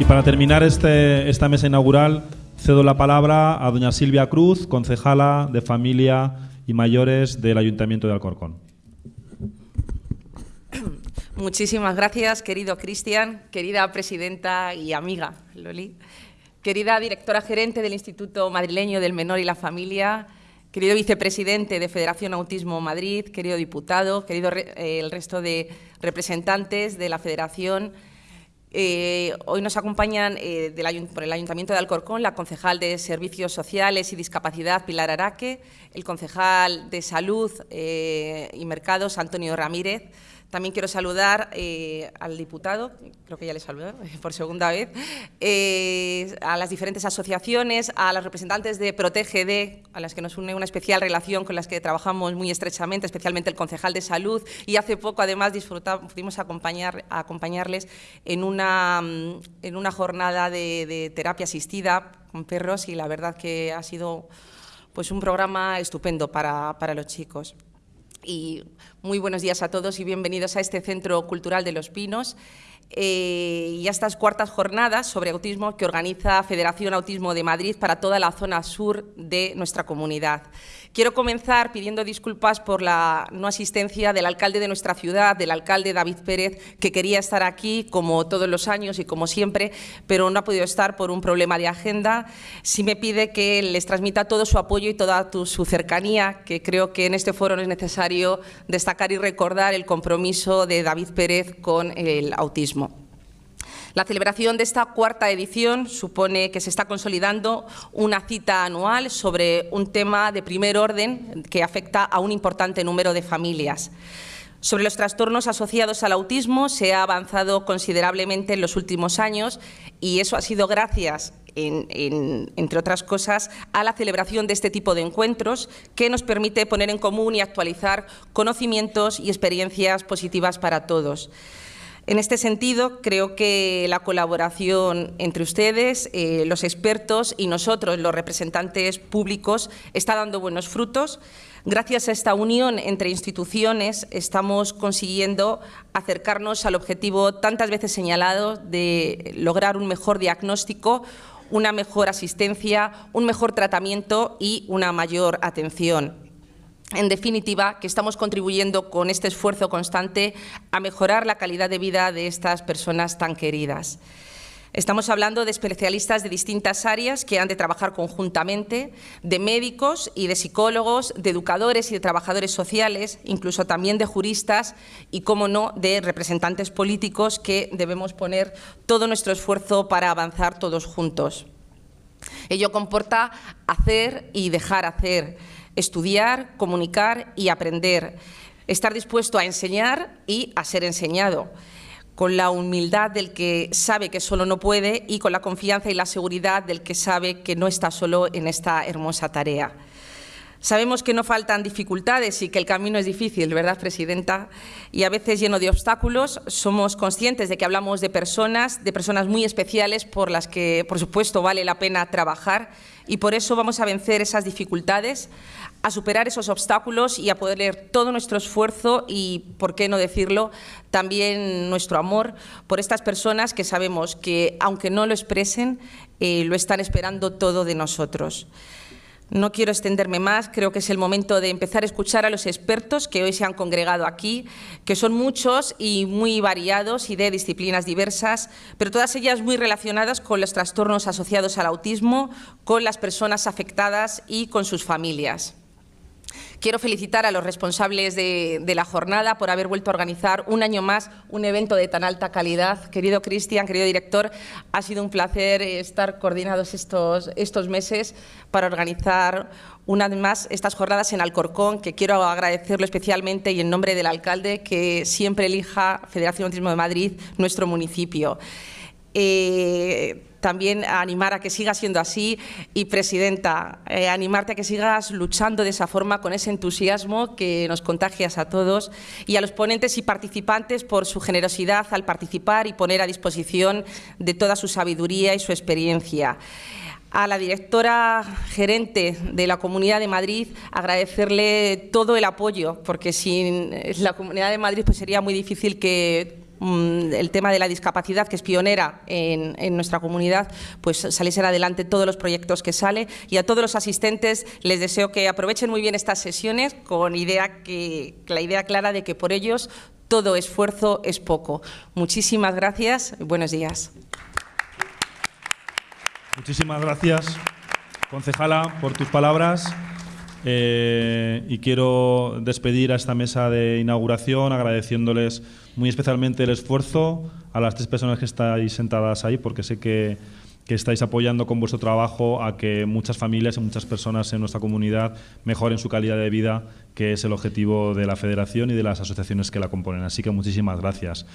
Y para terminar este, esta mesa inaugural, cedo la palabra a doña Silvia Cruz, concejala de Familia y Mayores del Ayuntamiento de Alcorcón. Muchísimas gracias, querido Cristian, querida presidenta y amiga Loli, querida directora gerente del Instituto Madrileño del Menor y la Familia, querido vicepresidente de Federación Autismo Madrid, querido diputado, querido eh, el resto de representantes de la Federación. Eh, hoy nos acompañan eh, por el Ayuntamiento de Alcorcón la concejal de Servicios Sociales y Discapacidad, Pilar Araque, el concejal de Salud y Mercados, Antonio Ramírez, también quiero saludar eh, al diputado, creo que ya le saludé por segunda vez, eh, a las diferentes asociaciones, a los representantes de ProtegeD, a las que nos une una especial relación con las que trabajamos muy estrechamente, especialmente el concejal de salud, y hace poco además pudimos acompañar, acompañarles en una, en una jornada de, terapia asistida con perros y la verdad que ha sido pues, un programa estupendo para, para los chicos. Y muy buenos días a todos y bienvenidos a este Centro Cultural de los Pinos eh, y a estas cuartas jornadas sobre autismo que organiza Federación Autismo de Madrid para toda la zona sur de nuestra comunidad. Quiero comenzar pidiendo disculpas por la no asistencia del alcalde de nuestra ciudad, del alcalde David Pérez, que quería estar aquí como todos los años y como siempre, pero no ha podido estar por un problema de agenda. Sí me pide que les transmita todo su apoyo y toda su cercanía, que creo que en este foro es necesario destacar y recordar el compromiso de David Pérez con el autismo. La celebración de esta cuarta edición supone que se está consolidando una cita anual sobre un tema de primer orden que afecta a un importante número de familias. Sobre los trastornos asociados al autismo se ha avanzado considerablemente en los últimos años y eso ha sido gracias, entre otras cosas, a la celebración de este tipo de encuentros que nos permite poner en común y actualizar conocimientos y experiencias positivas para todos. En este sentido, creo que la colaboración entre ustedes, eh, los expertos y nosotros, los representantes públicos, está dando buenos frutos. Gracias a esta unión entre instituciones estamos consiguiendo acercarnos al objetivo tantas veces señalado de lograr un mejor diagnóstico, una mejor asistencia, un mejor tratamiento y una mayor atención en definitiva, que estamos contribuyendo con este esfuerzo constante a mejorar la calidad de vida de estas personas tan queridas. Estamos hablando de especialistas de distintas áreas que han de trabajar conjuntamente, de médicos y de psicólogos, de educadores y de trabajadores sociales, incluso también de juristas y, como no, de representantes políticos que debemos poner todo nuestro esfuerzo para avanzar todos juntos. Ello comporta hacer y dejar hacer, estudiar, comunicar y aprender, estar dispuesto a enseñar y a ser enseñado, con la humildad del que sabe que solo no puede y con la confianza y la seguridad del que sabe que no está solo en esta hermosa tarea. Sabemos que no faltan dificultades y que el camino es difícil, ¿verdad, Presidenta? Y a veces lleno de obstáculos. Somos conscientes de que hablamos de personas, de personas muy especiales por las que, por supuesto, vale la pena trabajar y por eso vamos a vencer esas dificultades, a superar esos obstáculos y a poner todo nuestro esfuerzo y, por qué no decirlo, también nuestro amor por estas personas que sabemos que, aunque no lo expresen, eh, lo están esperando todo de nosotros. No quiero extenderme más, creo que es el momento de empezar a escuchar a los expertos que hoy se han congregado aquí, que son muchos y muy variados y de disciplinas diversas, pero todas ellas muy relacionadas con los trastornos asociados al autismo, con las personas afectadas y con sus familias. Quiero felicitar a los responsables de, la jornada por haber vuelto a organizar un año más un evento de tan alta calidad. Querido Cristian, querido director, ha sido un placer estar coordinados estos, estos meses para organizar una vez más estas jornadas en Alcorcón, que quiero agradecerlo especialmente y en nombre del alcalde que siempre elija Federación Autismo de Madrid, nuestro municipio. Eh, también animar a que siga siendo así. Y, Presidenta, eh, animarte a que sigas luchando de esa forma con ese entusiasmo que nos contagias a todos y a los ponentes y participantes por su generosidad al participar y poner a disposición de toda su sabiduría y su experiencia. A la directora gerente de la Comunidad de Madrid agradecerle todo el apoyo, porque sin la Comunidad de Madrid pues sería muy difícil que el tema de la discapacidad, que es pionera en, nuestra comunidad, pues saliesen adelante todos los proyectos que sale. Y a todos los asistentes les deseo que aprovechen muy bien estas sesiones con la idea clara de que por ellos todo esfuerzo es poco. Muchísimas gracias y buenos días. Muchísimas gracias, concejala, por tus palabras. Eh, y quiero despedir a esta mesa de inauguración agradeciéndoles muy especialmente el esfuerzo a las tres personas que estáis sentadas ahí, porque sé que, que estáis apoyando con vuestro trabajo a que muchas familias y muchas personas en nuestra comunidad mejoren su calidad de vida, que es el objetivo de la Federación y de las asociaciones que la componen. Así que muchísimas gracias.